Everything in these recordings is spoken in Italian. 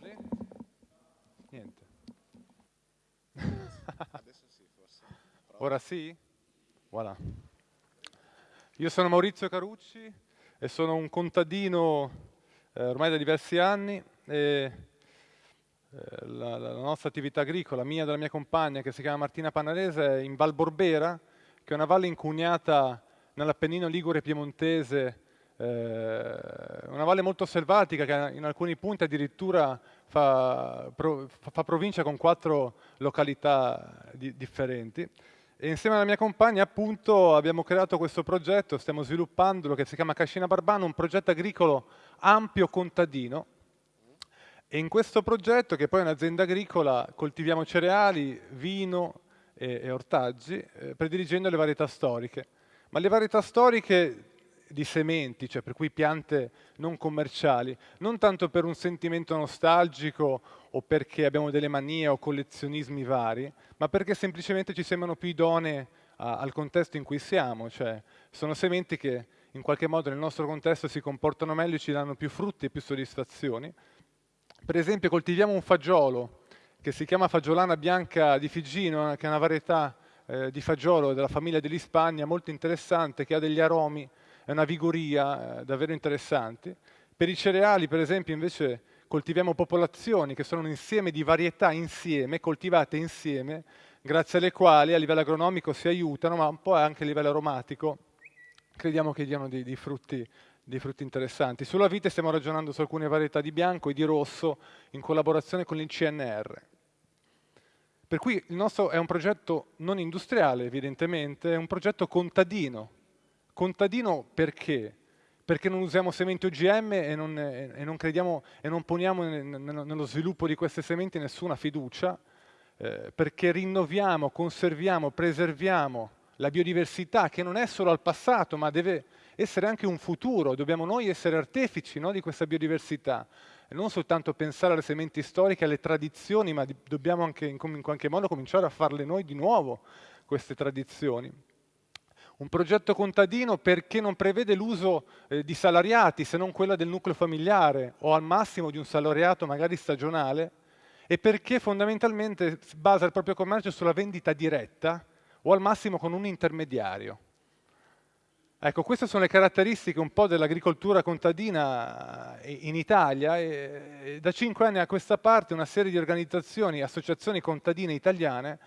Olè. Niente. Adesso sì, forse. Prova. Ora sì? Voilà. Io sono Maurizio Carucci e sono un contadino eh, ormai da diversi anni e eh, la, la nostra attività agricola, mia e della mia compagna, che si chiama Martina Panarese, è in Val Borbera, che è una valle incugnata nell'Appennino Ligure Piemontese, una valle molto selvatica che in alcuni punti addirittura fa, pro, fa provincia con quattro località di, differenti. E insieme alla mia compagna appunto abbiamo creato questo progetto, stiamo sviluppandolo, che si chiama Cascina Barbano, un progetto agricolo ampio contadino. E in questo progetto, che poi è un'azienda agricola, coltiviamo cereali, vino e, e ortaggi, eh, prediligendo le varietà storiche. Ma le varietà storiche di sementi, cioè per cui piante non commerciali, non tanto per un sentimento nostalgico o perché abbiamo delle manie o collezionismi vari, ma perché semplicemente ci sembrano più idonee al contesto in cui siamo, cioè sono sementi che in qualche modo nel nostro contesto si comportano meglio e ci danno più frutti e più soddisfazioni. Per esempio coltiviamo un fagiolo che si chiama fagiolana bianca di Figino, che è una varietà eh, di fagiolo della famiglia dell'Ispagna molto interessante, che ha degli aromi è una vigoria eh, davvero interessante. Per i cereali, per esempio, invece coltiviamo popolazioni che sono un insieme di varietà insieme, coltivate insieme, grazie alle quali a livello agronomico si aiutano, ma un po' anche a livello aromatico crediamo che diano dei, dei, frutti, dei frutti, interessanti. Sulla vite stiamo ragionando su alcune varietà di bianco e di rosso in collaborazione con il CNR. Per cui il nostro è un progetto non industriale, evidentemente, è un progetto contadino, Contadino perché? Perché non usiamo sementi OGM e non, e non crediamo e non poniamo nello sviluppo di queste sementi nessuna fiducia, eh, perché rinnoviamo, conserviamo, preserviamo la biodiversità che non è solo al passato ma deve essere anche un futuro, dobbiamo noi essere artefici no, di questa biodiversità e non soltanto pensare alle sementi storiche, alle tradizioni, ma dobbiamo anche in, in qualche modo cominciare a farle noi di nuovo queste tradizioni. Un progetto contadino perché non prevede l'uso eh, di salariati se non quella del nucleo familiare o al massimo di un salariato magari stagionale e perché fondamentalmente basa il proprio commercio sulla vendita diretta o al massimo con un intermediario. Ecco, queste sono le caratteristiche un po' dell'agricoltura contadina eh, in Italia e da cinque anni a questa parte una serie di organizzazioni, associazioni contadine italiane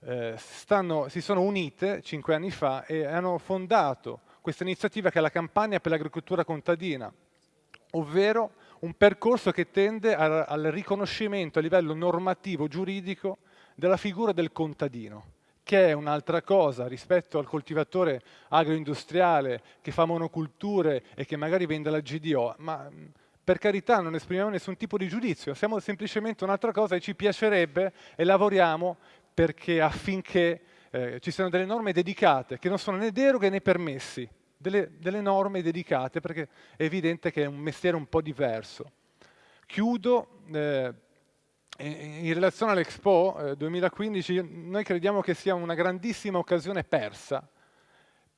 eh, stanno, si sono unite cinque anni fa e hanno fondato questa iniziativa che è la campagna per l'agricoltura contadina, ovvero un percorso che tende a, al riconoscimento a livello normativo, giuridico, della figura del contadino, che è un'altra cosa rispetto al coltivatore agroindustriale che fa monoculture e che magari vende la GDO, ma per carità non esprimiamo nessun tipo di giudizio, siamo semplicemente un'altra cosa e ci piacerebbe e lavoriamo perché affinché eh, ci siano delle norme dedicate, che non sono né deroghe né permessi, delle, delle, norme dedicate, perché è evidente che è un mestiere un po' diverso. Chiudo, eh, in relazione all'Expo eh, 2015, noi crediamo che sia una grandissima occasione persa,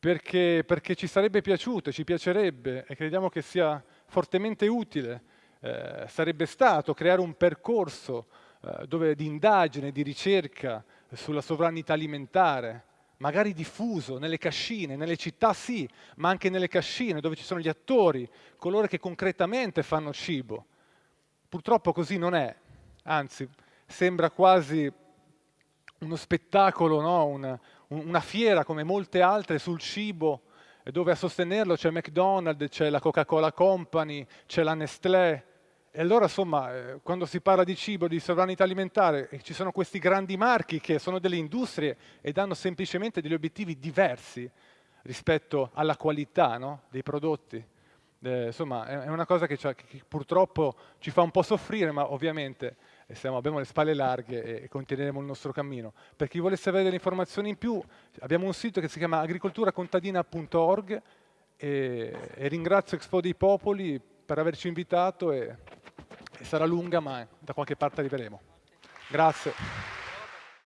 perché, perché, ci sarebbe piaciuto, ci piacerebbe e crediamo che sia fortemente utile, eh, sarebbe stato creare un percorso eh, dove, di indagine, di ricerca sulla sovranità alimentare, magari diffuso nelle cascine, nelle città sì, ma anche nelle cascine dove ci sono gli attori, coloro che concretamente fanno cibo. Purtroppo così non è, anzi sembra quasi uno spettacolo, no? una, una fiera come molte altre sul cibo, dove a sostenerlo c'è McDonald's, c'è la Coca-Cola Company, c'è la Nestlé, e allora, insomma, eh, quando si parla di cibo, di sovranità alimentare, ci sono questi grandi marchi che sono delle industrie e danno semplicemente degli obiettivi diversi rispetto alla qualità no? dei prodotti. Eh, insomma, è una cosa che, che, purtroppo ci fa un po' soffrire, ma ovviamente eh, siamo, abbiamo le spalle larghe e continueremo il nostro cammino. Per chi volesse avere delle informazioni in più, abbiamo un sito che si chiama agricolturacontadina.org e, e ringrazio Expo dei Popoli per averci invitato e sarà lunga ma da qualche parte arriveremo. Grazie.